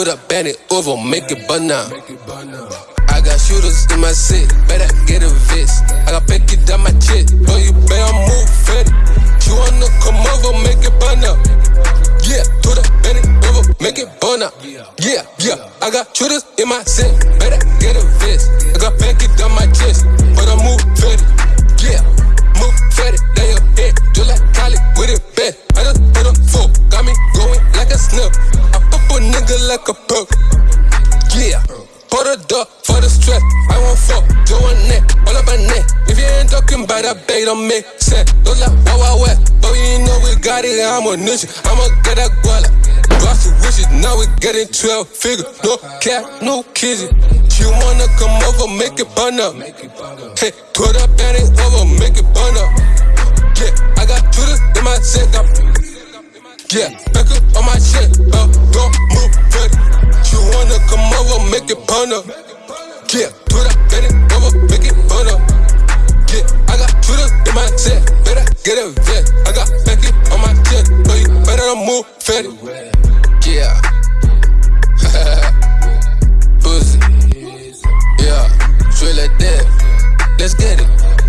the bend it over, make it burn now. I got shooters in my city, better get a vest. I got pick it down my chest, but you better move fed. You wanna come over, make it burn up. Yeah, the bend it over, make it burn up. Yeah, yeah, I got shooters in my city, better get a vest. I got pick it down my chest, like a perk. Yeah. Pour a door for the stress. I won't fuck, do a neck, all up my neck. If you ain't talking about that bait, don't make sense. Those like wow, wow, wet. But you know we got it, I'm a niche. I'ma get that guala. Boss of wishes, now we getting 12 figures. No cat, no kids. You wanna come over, make it burn up. Hey, put up and it over, make it burn up. Yeah, I got Judas in my set. Yeah, back up on my shit, uh, it. Yeah, put up, get it over, make it burn up. Yeah, I got shooters in my set, better get a vet. I got Becky on my chest, so you better not move fatty. Yeah. Pussy. Yeah, straight like that. Let's get it.